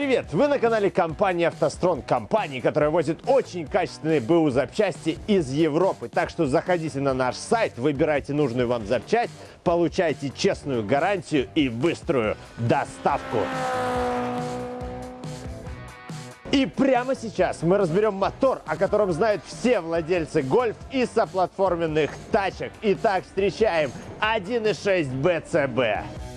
Привет! Вы на канале компании «АвтоСтрон», компании, которая возит очень качественные БУ запчасти из Европы. Так что заходите на наш сайт, выбирайте нужную вам запчасть, получайте честную гарантию и быструю доставку. И прямо сейчас мы разберем мотор, о котором знают все владельцы гольф и соплатформенных тачек. Итак, встречаем 1.6 BCB.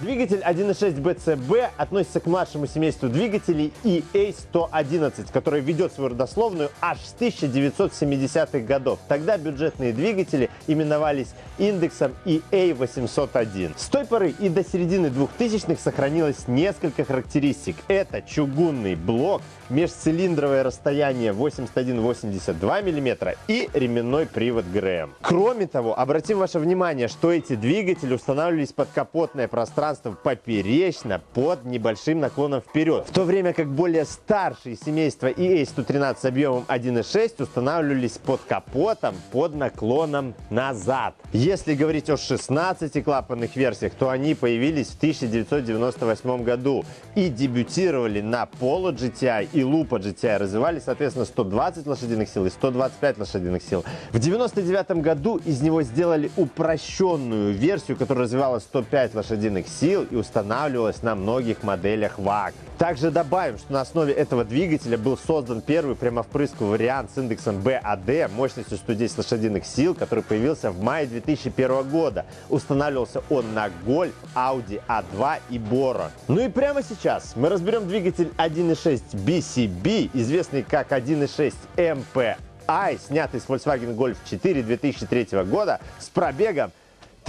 Двигатель 1.6 BCB относится к младшему семейству двигателей EA111, который ведет свою родословную аж с 1970-х годов. Тогда бюджетные двигатели именовались индексом EA801. С той поры и до середины 2000-х сохранилось несколько характеристик. Это чугунный блок, межцилиндровое расстояние 81-82 мм и ременной привод ГРМ. Кроме того, обратим ваше внимание, что эти двигатели устанавливались под капотное пространство пространство поперечно под небольшим наклоном вперед, в то время как более старшие семейства EA113 с объемом 1.6 устанавливались под капотом под наклоном назад. Если говорить о 16-клапанных версиях, то они появились в 1998 году и дебютировали на Polo GTI и Lupo GTI, развивали, соответственно, 120 лошадиных сил и 125 лошадиных сил. В 1999 году из него сделали упрощенную версию, которая развивала 105 лошадиных сил и устанавливалась на многих моделях ВАГ. Также добавим, что на основе этого двигателя был создан первый прямовпрысковый вариант с индексом BAD мощностью 110 лошадиных сил, который появился в мае 2001 года. Устанавливался он на Golf, Audi A2 и Bora. Ну и прямо сейчас мы разберем двигатель 1.6 BCB, известный как 1.6 MPI, снятый с Volkswagen Golf 4 2003 года с пробегом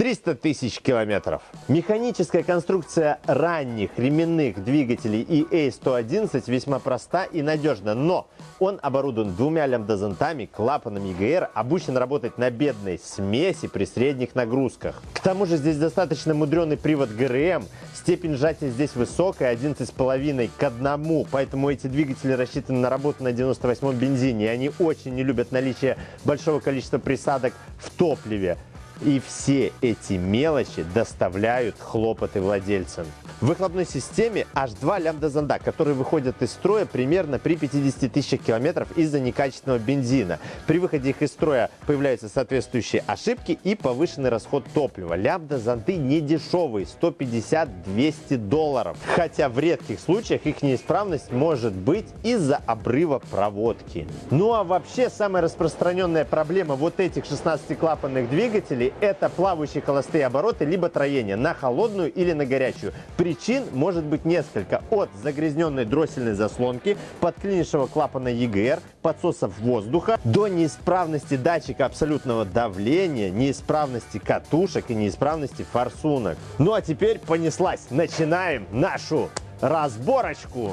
300 тысяч километров. Механическая конструкция ранних ременных двигателей EA111 весьма проста и надежна, но он оборудован двумя лямбда-зонтами, клапаном EGR, обучен работать на бедной смеси при средних нагрузках. К тому же здесь достаточно мудреный привод ГРМ, степень сжатия здесь высокая, 11,5 к 1, поэтому эти двигатели рассчитаны на работу на 98 бензине, и они очень не любят наличие большого количества присадок в топливе. И все эти мелочи доставляют хлопоты владельцам. В выхлопной системе аж два лямбда-зонда, которые выходят из строя примерно при 50 тысячах километров из-за некачественного бензина. При выходе их из строя появляются соответствующие ошибки и повышенный расход топлива. Лямбда-зонты не дешевые, 150-200 долларов. Хотя в редких случаях их неисправность может быть из-за обрыва проводки. Ну а вообще самая распространенная проблема вот этих 16-клапанных двигателей это плавающие холостые обороты либо троение на холодную или на горячую. Причин может быть несколько. От загрязненной дроссельной заслонки, подклинившего клапана EGR, подсосов воздуха, до неисправности датчика абсолютного давления, неисправности катушек и неисправности форсунок. Ну а теперь понеслась. Начинаем нашу разборочку.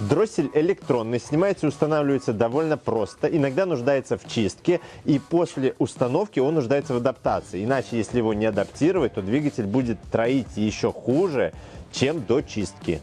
Дроссель электронный, снимается и устанавливается довольно просто, иногда нуждается в чистке, и после установки он нуждается в адаптации. Иначе, если его не адаптировать, то двигатель будет троить еще хуже, чем до чистки.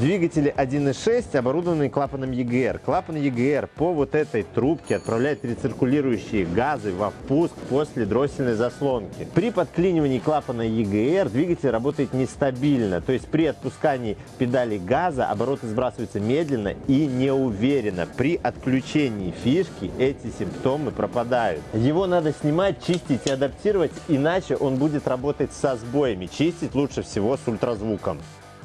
Двигатели 1.6 оборудованы клапаном EGR. Клапан EGR по вот этой трубке отправляет рециркулирующие газы во впуск после дроссельной заслонки. При подклинивании клапана EGR двигатель работает нестабильно, то есть при отпускании педали газа обороты сбрасываются медленно и неуверенно. При отключении фишки эти симптомы пропадают. Его надо снимать, чистить и адаптировать, иначе он будет работать со сбоями. Чистить лучше всего с ультразвуком.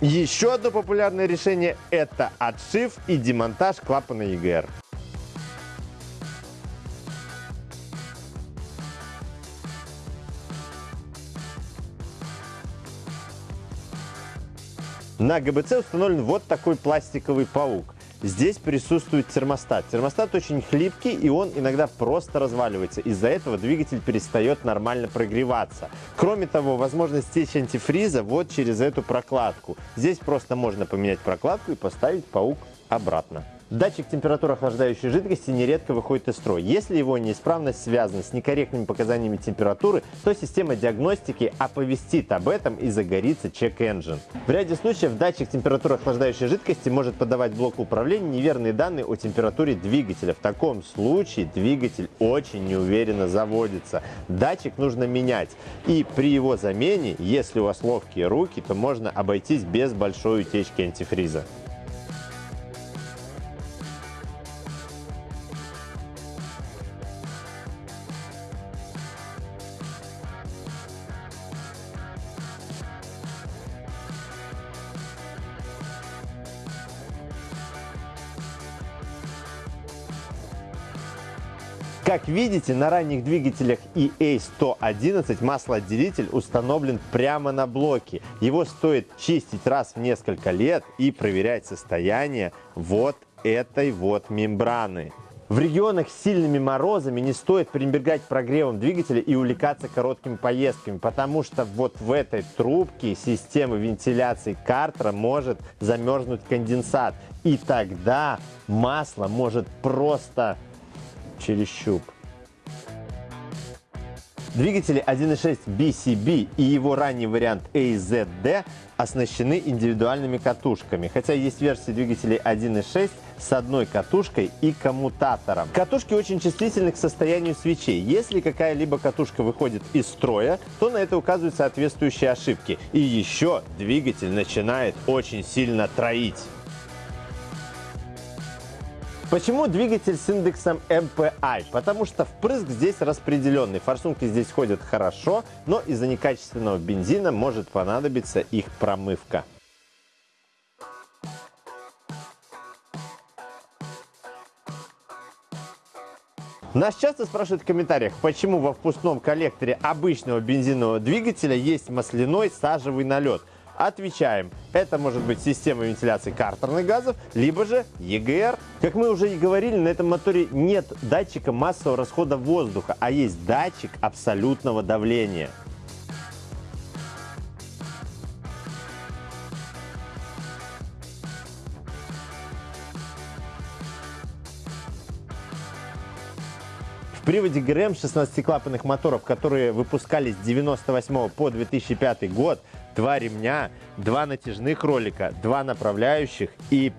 Еще одно популярное решение – это отшив и демонтаж клапана EGR. На ГБЦ установлен вот такой пластиковый паук. Здесь присутствует термостат. Термостат очень хлипкий, и он иногда просто разваливается. Из-за этого двигатель перестает нормально прогреваться. Кроме того, возможность течь антифриза вот через эту прокладку. Здесь просто можно поменять прокладку и поставить паук обратно. Датчик температуры охлаждающей жидкости нередко выходит из строя. Если его неисправность связана с некорректными показаниями температуры, то система диагностики оповестит об этом и загорится чек-энджин. В ряде случаев датчик температуры охлаждающей жидкости может подавать блоку управления неверные данные о температуре двигателя. В таком случае двигатель очень неуверенно заводится. Датчик нужно менять. И при его замене, если у вас ловкие руки, то можно обойтись без большой утечки антифриза. Как видите, на ранних двигателях EA111 маслоотделитель установлен прямо на блоке. Его стоит чистить раз в несколько лет и проверять состояние вот этой вот мембраны. В регионах с сильными морозами не стоит пренебрегать прогревом двигателя и увлекаться короткими поездками, потому что вот в этой трубке системы вентиляции картера может замерзнуть конденсат. И тогда масло может просто через щуп. Двигатели 1.6 BCB и его ранний вариант AZD оснащены индивидуальными катушками, хотя есть версии двигателей 1.6 с одной катушкой и коммутатором. Катушки очень чувствительны к состоянию свечей. Если какая-либо катушка выходит из строя, то на это указывают соответствующие ошибки. И еще двигатель начинает очень сильно троить. Почему двигатель с индексом MPI? Потому что впрыск здесь распределенный. Форсунки здесь ходят хорошо, но из-за некачественного бензина может понадобиться их промывка. Нас часто спрашивают в комментариях, почему во впускном коллекторе обычного бензинового двигателя есть масляной сажевый налет. Отвечаем. Это может быть система вентиляции картерных газов, либо же EGR. Как мы уже и говорили, на этом моторе нет датчика массового расхода воздуха, а есть датчик абсолютного давления. Приводе ГРМ 16-клапанных моторов, которые выпускались с 98 по 2005 год, два ремня, два натяжных ролика, два направляющих и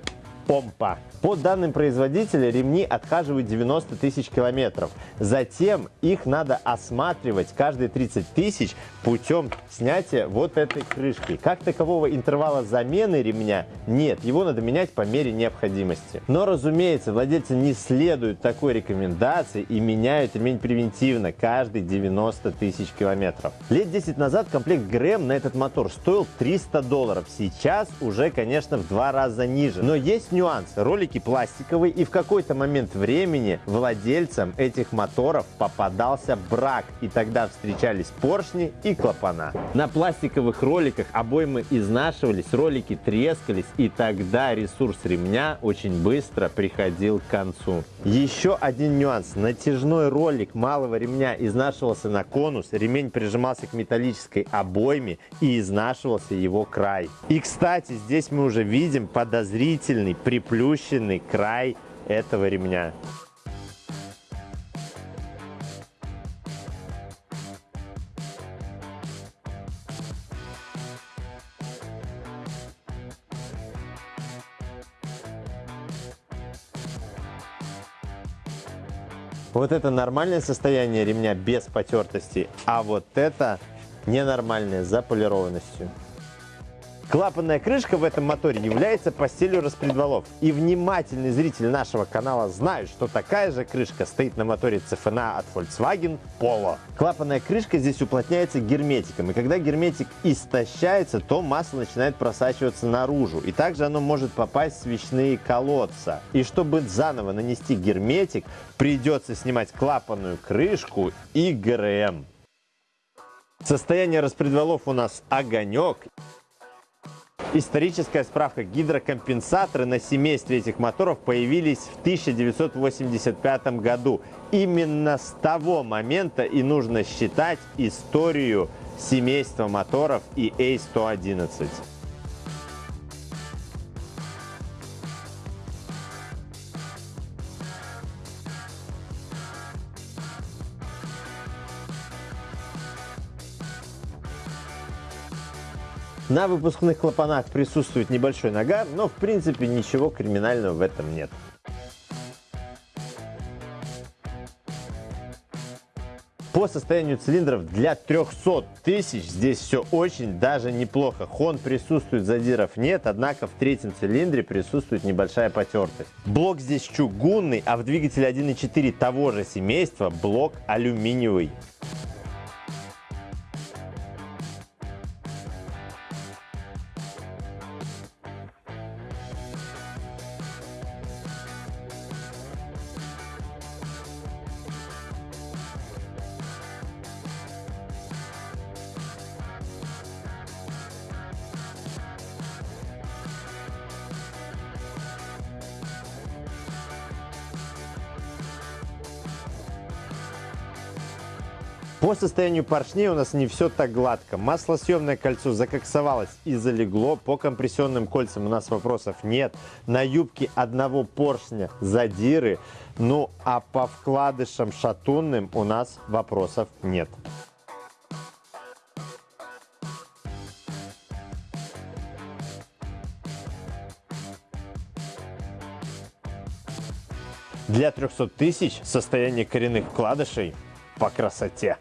помпа. По данным производителя, ремни отхаживают 90 тысяч километров. Затем их надо осматривать каждые 30 тысяч путем снятия вот этой крышки. Как такового интервала замены ремня нет, его надо менять по мере необходимости. Но, разумеется, владельцы не следуют такой рекомендации и меняют ремень превентивно каждые 90 тысяч километров. Лет 10 назад комплект ГРМ на этот мотор стоил 300 долларов. Сейчас уже, конечно, в два раза ниже. Но есть нюанс. Ролики пластиковые, и в какой-то момент времени владельцам этих моторов попадался брак, и тогда встречались поршни и клапана. На пластиковых роликах обоймы изнашивались, ролики трескались, и тогда ресурс ремня очень быстро приходил к концу. Еще один нюанс. Натяжной ролик малого ремня изнашивался на конус, ремень прижимался к металлической обойме и изнашивался его край. И, кстати, здесь мы уже видим подозрительный приплющенный край этого ремня. Вот это нормальное состояние ремня без потертости, а вот это ненормальное с заполированностью. Клапанная крышка в этом моторе является постелью распредвалов. И внимательный зритель нашего канала знает, что такая же крышка стоит на моторе CFNA от Volkswagen Polo. Клапанная крышка здесь уплотняется герметиком. И когда герметик истощается, то масло начинает просачиваться наружу. И также оно может попасть в свечные колодца. И чтобы заново нанести герметик, придется снимать клапанную крышку и ГРМ. Состояние распредвалов у нас огонек. Историческая справка. Гидрокомпенсаторы на семействе этих моторов появились в 1985 году. Именно с того момента и нужно считать историю семейства моторов и A111. На выпускных клапанах присутствует небольшой нагар, но в принципе ничего криминального в этом нет. По состоянию цилиндров для 300 тысяч здесь все очень даже неплохо. Хон присутствует, задиров нет, однако в третьем цилиндре присутствует небольшая потертость. Блок здесь чугунный, а в двигателе 1.4 того же семейства блок алюминиевый. По состоянию поршней у нас не все так гладко. Маслосъемное кольцо закоксовалось и залегло. По компрессионным кольцам у нас вопросов нет. На юбке одного поршня задиры. Ну а по вкладышам шатунным у нас вопросов нет. Для 300 тысяч состояние коренных вкладышей по красоте.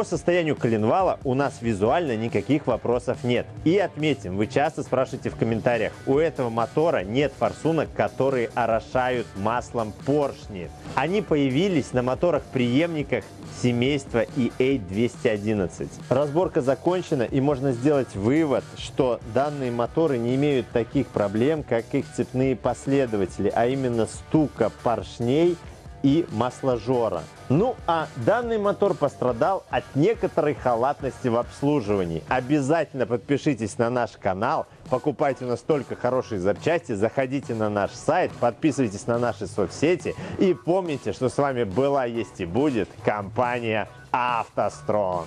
По состоянию коленвала у нас визуально никаких вопросов нет. И отметим, вы часто спрашиваете в комментариях, у этого мотора нет форсунок, которые орошают маслом поршни. Они появились на моторах-преемниках семейства EA211. Разборка закончена и можно сделать вывод, что данные моторы не имеют таких проблем, как их цепные последователи, а именно стука поршней и масложора. Ну а данный мотор пострадал от некоторой халатности в обслуживании. Обязательно подпишитесь на наш канал, покупайте у нас только хорошие запчасти, заходите на наш сайт, подписывайтесь на наши соцсети и помните, что с вами была, есть и будет компания «АвтоСтронг».